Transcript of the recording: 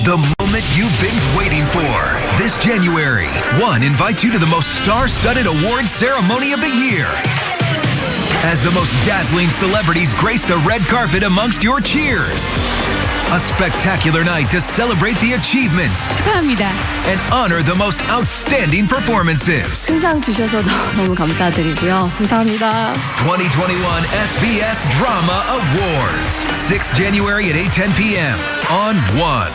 The moment you've been waiting for. This January, One invites you to the most star-studded award ceremony of the year. As the most dazzling celebrities grace the red carpet amongst your cheers. A spectacular night to celebrate the achievements 축하합니다. and honor the most outstanding performances. 큰 주셔서 너무 감사드리고요. 감사합니다. 2021 SBS Drama Awards. 6 January at 8:10 p.m. on One.